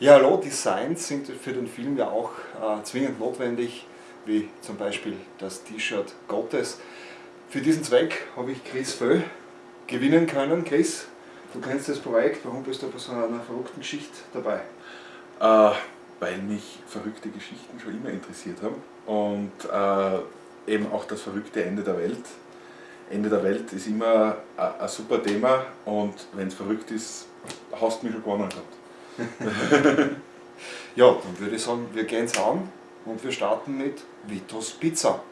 Ja, hallo, Designs sind für den Film ja auch äh, zwingend notwendig, wie zum Beispiel das T-Shirt Gottes. Für diesen Zweck habe ich Chris Föh gewinnen können. Chris, du kennst das Projekt, warum bist du bei so einer verrückten Geschichte dabei? Äh, weil mich verrückte Geschichten schon immer interessiert haben und äh, eben auch das verrückte Ende der Welt. Ende der Welt ist immer ein super Thema und wenn es verrückt ist, hast du mich schon gewonnen gehabt. ja, dann würde ich sagen, wir gehen es an und wir starten mit Vitos Pizza.